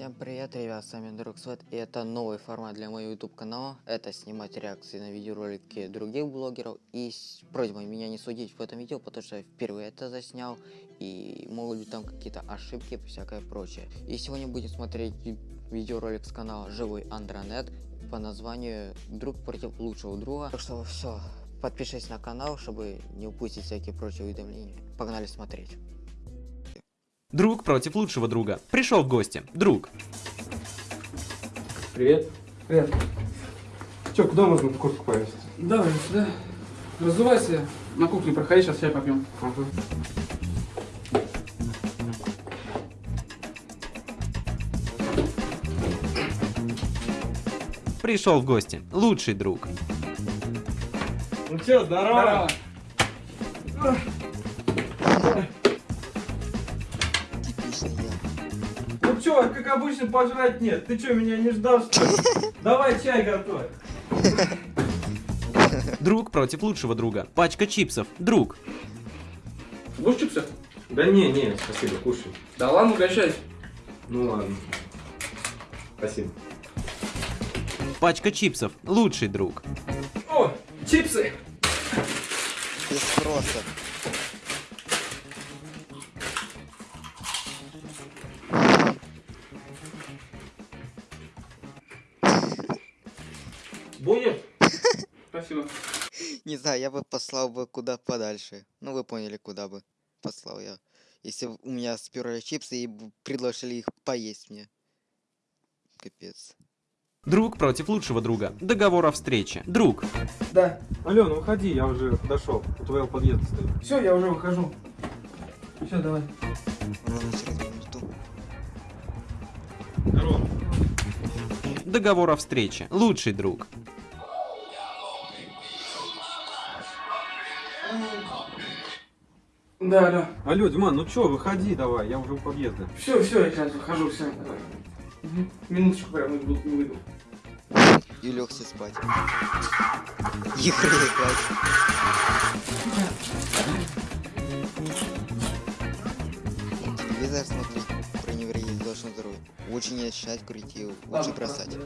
Всем привет, ребят, с вами Друг Свет, и это новый формат для моего YouTube канала. Это снимать реакции на видеоролики других блогеров. И с просьбой меня не судить в этом видео, потому что я впервые это заснял, и могут быть там какие-то ошибки и всякое прочее. И сегодня будем смотреть видеоролик с канала Живой Андронет по названию Друг против лучшего друга. Так что все, подпишись на канал, чтобы не упустить всякие прочие уведомления. Погнали смотреть. Друг против лучшего друга. Пришел в гости. Друг. Привет. Привет. Че, куда можно в куртку повесить? Давай сюда. Разувайся. На кухню проходи, сейчас чай попьем. Ага. Пришел в гости. Лучший друг. Ну че, здорово. Типичный че, как обычно, пожрать нет. Ты че, меня не ждал, что ли? Давай чай готовь. Друг против лучшего друга. Пачка чипсов. Друг. Будешь чипсы? Да не, не, спасибо, кушай. Да ладно, угощайся. Ну ладно. Спасибо. Пачка чипсов. Лучший друг. О, чипсы. Без спроса. Будет? Спасибо. Не знаю, я бы послал бы куда подальше. Ну, вы поняли, куда бы послал я. Если б у меня сперли чипсы и предложили их поесть мне. Капец. Друг против лучшего друга. Договор о встрече. Друг. Да. Алена, уходи, я уже подошел. У твоего подъезда стою. Все, я уже выхожу. Все, давай. Здорово. Договор о встрече. Лучший друг. Да, да. Алло, Диман, ну че, выходи давай, я уже у подъезда. Все, все, я сейчас выхожу, все, давай. Мгм. Минуточку прям выйду, выйду. И легся спать. Игры играть. Телевизор смотреть, про него есть должен здоровье. Лучше не начинать курить и лучше Ладно, бросать.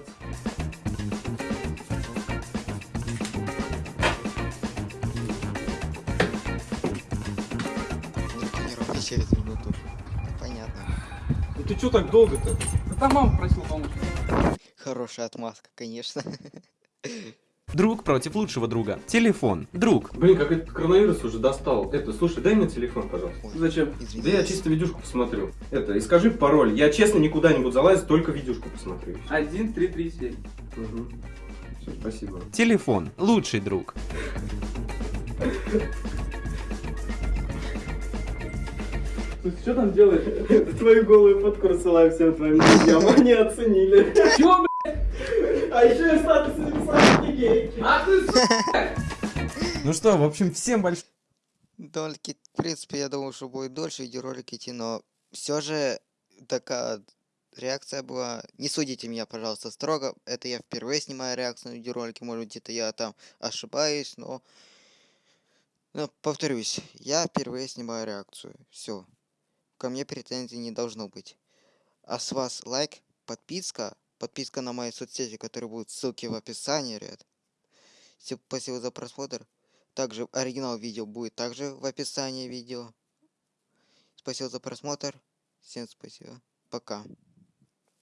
Через минуту. Понятно. Ну ты че так долго-то? Да там мама просила помочь. Хорошая отмазка, конечно. Друг против лучшего друга. Телефон. Друг. Блин, как этот коронавирус уже достал. Это, слушай, дай мне телефон, пожалуйста. Ой, Зачем? Да я чисто видюшку посмотрю. Это, и скажи пароль. Я честно никуда не буду залазить, только видюшку посмотрю. Один, три, три, семь. Угу. Все, спасибо. Телефон. Лучший друг. Слушай, что там делаешь? Твою голую фотку рассылаю всем твоим друзьям, они оценили. Чего, блядь? А еще и статус написали гейки. А ты! Ну что, в общем, всем большое. Дольки, в принципе, я думал, что будет дольше видеоролик идти, но все же такая реакция была. Не судите меня, пожалуйста, строго. Это я впервые снимаю реакцию на видеоролики. Может, где-то я там ошибаюсь, но... Но повторюсь, я впервые снимаю реакцию. Все. Ко мне претензий не должно быть. А с вас лайк, подписка, подписка на мои соцсети, которые будут ссылки в описании, ребят. Спасибо за просмотр. Также оригинал видео будет также в описании видео. Спасибо за просмотр. Всем спасибо. Пока.